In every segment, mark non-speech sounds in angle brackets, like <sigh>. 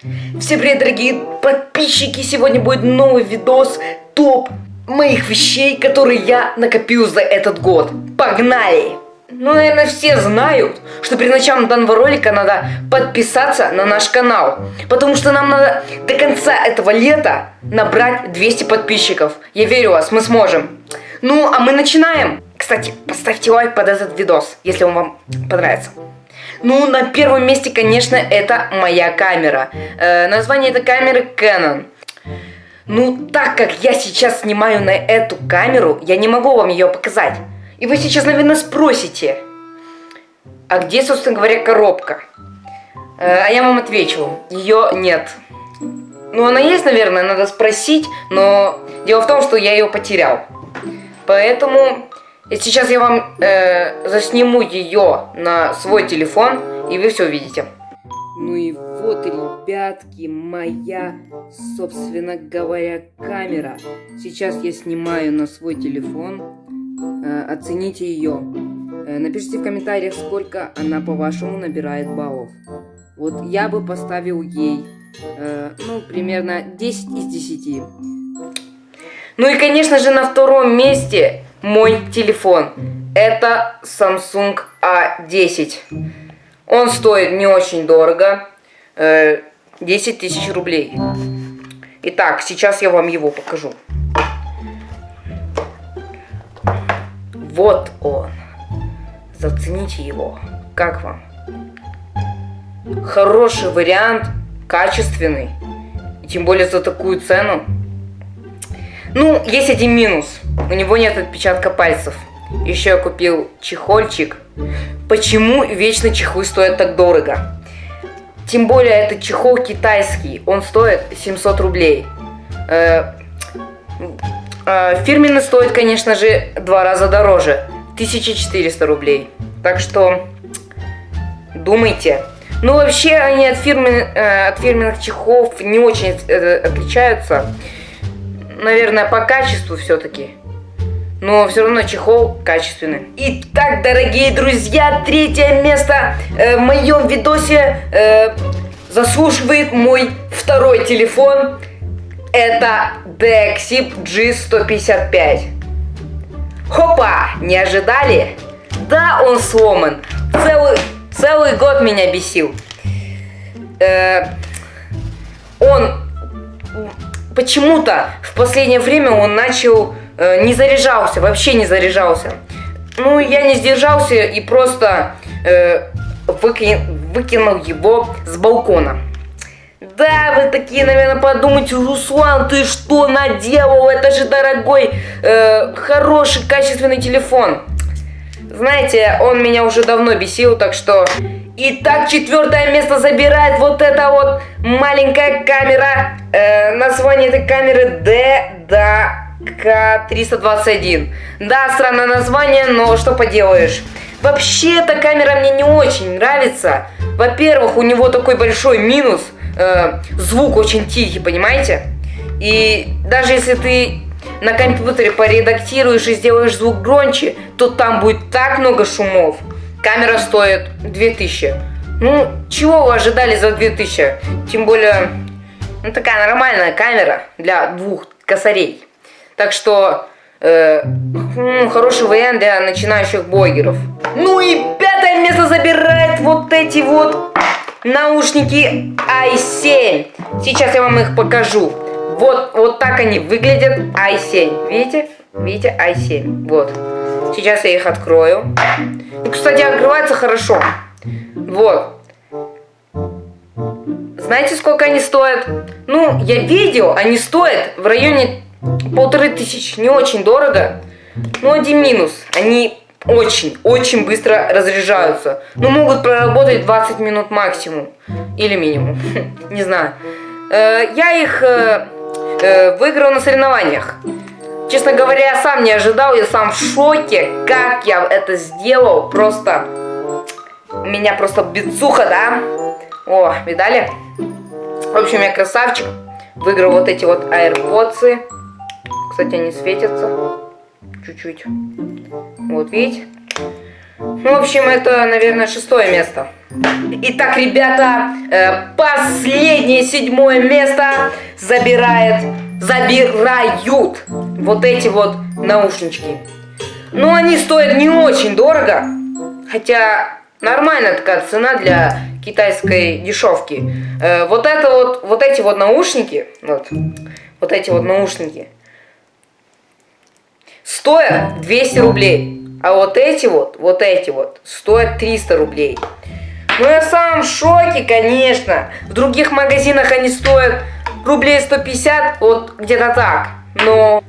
Всем привет, дорогие подписчики! Сегодня будет новый видос топ моих вещей, которые я накопил за этот год. Погнали! Ну, наверное, все знают, что перед началом данного ролика надо подписаться на наш канал. Потому что нам надо до конца этого лета набрать 200 подписчиков. Я верю вас, мы сможем. Ну, а мы начинаем. Кстати, поставьте лайк под этот видос, если он вам понравится. Ну, на первом месте, конечно, это моя камера. Э, название этой камеры Canon. Ну, так как я сейчас снимаю на эту камеру, я не могу вам ее показать. И вы сейчас, наверное, спросите, а где, собственно говоря, коробка? Э, а я вам отвечу, ее нет. Ну, она есть, наверное, надо спросить, но дело в том, что я ее потерял. Поэтому и сейчас я вам э, засниму ее на свой телефон, и вы все увидите. Ну и вот, ребятки, моя, собственно говоря, камера. Сейчас я снимаю на свой телефон. Э, оцените ее. Э, напишите в комментариях, сколько она, по-вашему, набирает баллов. Вот я бы поставил ей, э, ну, примерно 10 из 10. Ну и, конечно же, на втором месте мой телефон. Это Samsung A10. Он стоит не очень дорого. 10 э, тысяч рублей. Итак, сейчас я вам его покажу. Вот он. Зацените его. Как вам? Хороший вариант, качественный. Тем более за такую цену. Ну, есть один минус. У него нет отпечатка пальцев. Еще я купил чехольчик. Почему вечно чехлы стоят так дорого? Тем более этот чехол китайский. Он стоит 700 рублей. Э, э, фирменный стоит, конечно же, два раза дороже. 1400 рублей. Так что думайте. Ну, вообще, они от, фирмен, э, от фирменных чехлов не очень э, отличаются наверное, по качеству все-таки. Но все равно чехол качественный. Итак, дорогие друзья, третье место э, в моем видосе э, заслуживает мой второй телефон. Это Dexip G155. Хопа! Не ожидали? Да, он сломан. Целый, целый год меня бесил. Э, он почему-то в последнее время он начал э, не заряжался, вообще не заряжался. Ну, я не сдержался и просто э, выки, выкинул его с балкона. Да, вы такие, наверное, подумайте, Руслан, ты что наделал? Это же дорогой, э, хороший, качественный телефон. Знаете, он меня уже давно бесил, так что Итак, четвертое место забирает вот эта вот маленькая камера. Э, название этой камеры DDK321. Да, странное название, но что поделаешь. Вообще, эта камера мне не очень нравится. Во-первых, у него такой большой минус. Э, звук очень тихий, понимаете? И даже если ты на компьютере поредактируешь и сделаешь звук громче, то там будет так много шумов. Камера стоит 2000. Ну, чего вы ожидали за 2000? Тем более, ну, такая нормальная камера для двух косарей. Так что, э, ну, хороший вариант для начинающих блогеров. Ну и пятое место забирает вот эти вот наушники i7. Сейчас я вам их покажу. Вот, вот так они выглядят i7. Видите? Видите? i7. Вот. Сейчас я их открою. И, кстати, открывается хорошо. Вот. Знаете, сколько они стоят? Ну, я видел, они стоят в районе полторы тысячи. Не очень дорого. Но один минус. Они очень, очень быстро разряжаются. Ну, могут проработать 20 минут максимум. Или минимум. <laughs> Не знаю. Э, я их э, э, выиграл на соревнованиях. Честно говоря, я сам не ожидал, я сам в шоке, как я это сделал. Просто, меня просто бицуха, да? О, видали? В общем, я красавчик. Выиграл вот эти вот AirPods. Кстати, они светятся. Чуть-чуть. Вот, видите? Ну, в общем, это, наверное, шестое место. Итак, ребята, э, последнее седьмое место забирает, забирают вот эти вот наушнички. Ну, они стоят не очень дорого, хотя нормальная такая цена для китайской дешевки. Э, вот это вот, вот эти вот наушники, вот, вот эти вот наушники, стоят 200 рублей. А вот эти вот, вот эти вот, стоят 300 рублей. Ну я сам в шоке, конечно. В других магазинах они стоят рублей 150, вот где-то так. Но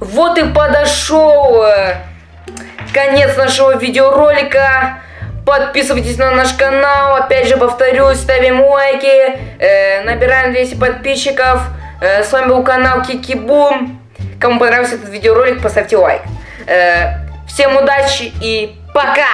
вот и подошел э, конец нашего видеоролика. Подписывайтесь на наш канал. Опять же повторюсь, ставим лайки. Э, набираем 200 подписчиков. Э, с вами был канал Кикибум. Кому понравился этот видеоролик, поставьте лайк. Э, всем удачи и пока!